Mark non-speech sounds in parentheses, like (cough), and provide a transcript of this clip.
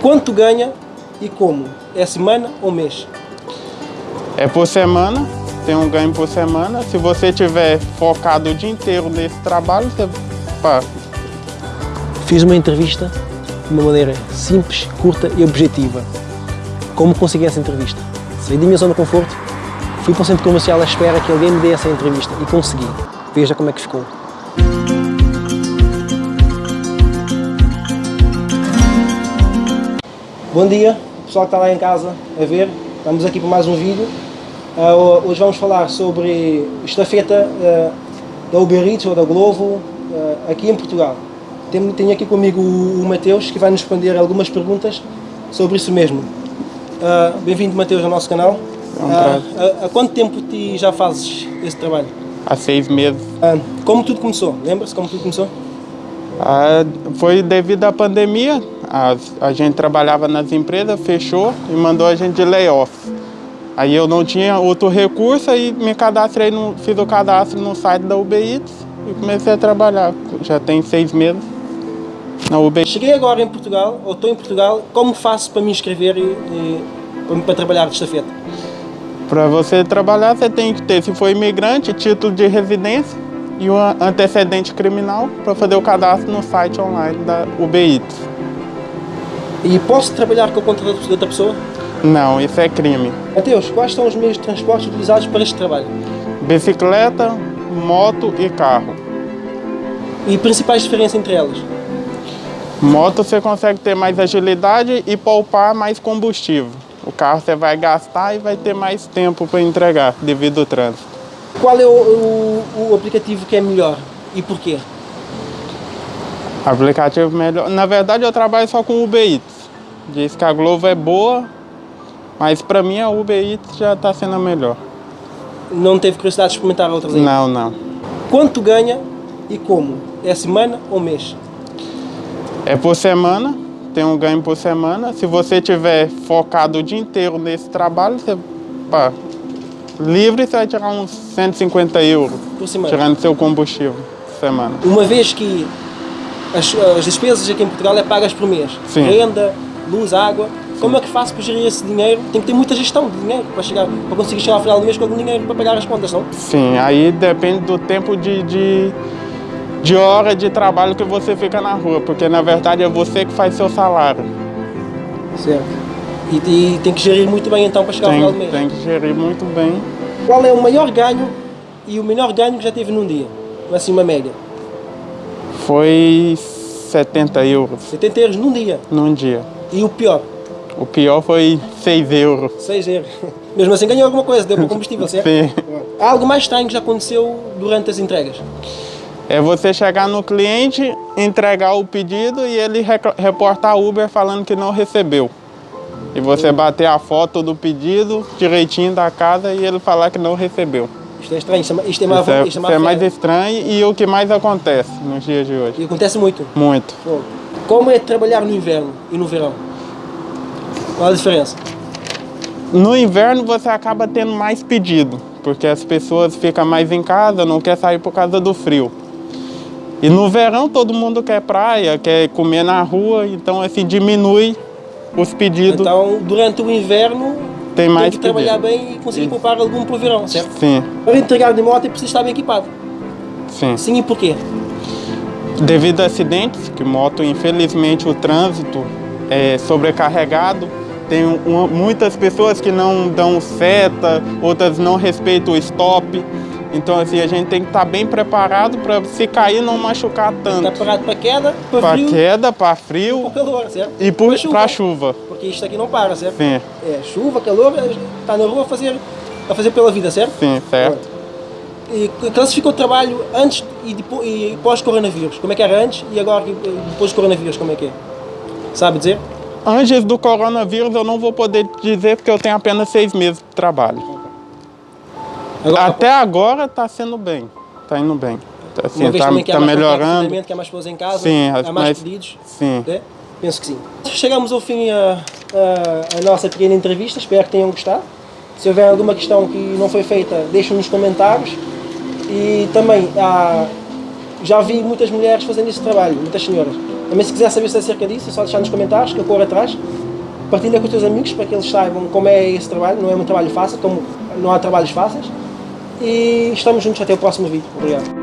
Quanto ganha e como? É semana ou mês? É por semana, tem um ganho por semana. Se você tiver focado o dia inteiro nesse trabalho, você pá, Fiz uma entrevista de uma maneira simples, curta e objetiva. Como consegui essa entrevista? Saí da minha zona de conforto, fui para o centro comercial à espera que alguém me dê essa entrevista e consegui. Veja como é que ficou. Bom dia, pessoal que está lá em casa a ver. Estamos aqui para mais um vídeo. Ah, hoje vamos falar sobre estafeta ah, da Uber Eats ou da Glovo ah, aqui em Portugal. Tenho, tenho aqui comigo o, o Mateus que vai nos responder algumas perguntas sobre isso mesmo. Bem-vindo, Mateus, ao nosso canal. É há- quanto tempo ti já fazes esse trabalho? há seis meses. Como tudo começou? Lembra-se como tudo começou? Ah, foi devido à pandemia. As- a gente trabalhava nas empresas, fechou e mandou a gente de layoff. Aí eu não tinha outro recurso e me cadastrei, no, fiz o cadastro no site da Uber Eats e comecei a trabalhar. Já tem seis meses na Uber Eats. Cheguei agora em Portugal, ou estou em Portugal, como faço para me inscrever e, e- para, para trabalhar de estafeta? Para você trabalhar, você tem que ter, se for imigrante, título de residência e um antecedente criminal para fazer o cadastro no site online da Eats. E posso trabalhar com a conta de outra pessoa? Não, isso é crime. Mateus, quais são os meios de transporte utilizados para este trabalho? Bicicleta, moto e carro. E principais diferenças entre elas? Moto você consegue ter mais agilidade e poupar mais combustível. O carro você vai gastar e vai ter mais tempo para entregar devido ao trânsito. Qual é o, o- o aplicativo que é melhor e porquê? Aplicativo melhor. Na verdade eu trabalho só com Uber Eats. Diz que a Glovo é boa, mas para mim a Uber Eats já está sendo a melhor. Não teve curiosidade de experimentar outras ainda? Não, não. Quanto ganha e como? É semana ou mês? É por semana, tem um ganho por semana. Se você tiver focado o dia inteiro nesse trabalho, você, pá, livre você vai tirar uns 150 euros, Por semana? tirando seu combustível por semana. Uma vez que as, as despesas aqui em Portugal é pagas por mês. Sim. Renda, luz, água. Como é que faço para gerir esse dinheiro? Tem que ter muita gestão de dinheiro para, chegar, para conseguir chegar ao final do mês com algum dinheiro para pagar as contas, não? Sim, aí depende do tempo de, de, de hora de trabalho que você fica na rua, porque na verdade é você que faz seu salário. Certo. E, e tem que gerir muito bem então para chegar ao final do Tem, mês. tem que gerir muito bem. Qual é o maior ganho e o menor ganho que já teve num dia? Assim, uma média. Foi 70 euros 70 euros num dia. num dia. E o pior, O pior foi 6 euros. 6 euros. (laughs) Mesmo assim ganhou alguma coisa, deu para o combustível, certo? Sim. Há algo mais estranho que já aconteceu durante as entregas? É você chegar no cliente, entregar o pedido e ele reportar a Uber falando que não recebeu. E você bater a foto do pedido direitinho da casa e ele falar que não recebeu. Isto é estranho, isto é, isto é, má- Isso é, isto é isso é mais estranho e o que mais acontece nos dias de hoje. E acontece muito. Muito. Como é trabalhar no inverno e no verão? Qual a diferença? No inverno você acaba tendo mais pedido, porque as pessoas ficam mais em casa, não quer sair por causa do frio. E no verão todo mundo quer praia, quer comer na rua, então assim diminui os pedidos. Então, durante o inverno, Tem mais tem que trabalhar pedido. bem e conseguir poupar algum para o verão, certo? Sim, Para entregar de moto é preciso estar bem equipado. sim. Sim, e porquê? Devido a acidentes, que moto, infelizmente, o trânsito é sobrecarregado. Tem uma- muitas pessoas que não dão seta, outras não respeitam o stop. Então, assim, a gente tem que estar bem preparado para se cair não machucar Está tanto. parado para queda, para Para frio queda, para para frio calor, certo? e para chuva. chuva. Porque isto aqui não para, certo? Sim, É chuva, calor, está na rua a fazer, a fazer pela vida, certo? sim, certo. E classifica o trabalho antes e, depois, e pós-coronavírus. Como é que era antes e agora e depois do coronavírus, como é que é? Sabe dizer? Antes do coronavírus, eu não vou poder dizer porque eu tenho apenas seis meses de trabalho. Agora, Até agora está sendo bem, está indo bem. Assim, uma vez tá, também que há tá mais melhorando. que há mais pessoas em casa, Sim, há mais mas- pedidos. Sim. É? Penso que sim. Chegamos ao fim a, a, a nossa pequena entrevista, espero que tenham gostado. Se houver alguma questão que não foi feita, deixem nos comentários. E também há, já vi muitas mulheres fazendo esse trabalho, muitas senhoras. Também se quiser saber acerca disso, é só deixar nos comentários que eu corro atrás. Partilha com os teus amigos para que eles saibam como é esse trabalho. Não é um trabalho fácil, como não há trabalhos fáceis. E estamos juntos até o próximo vídeo. Obrigado.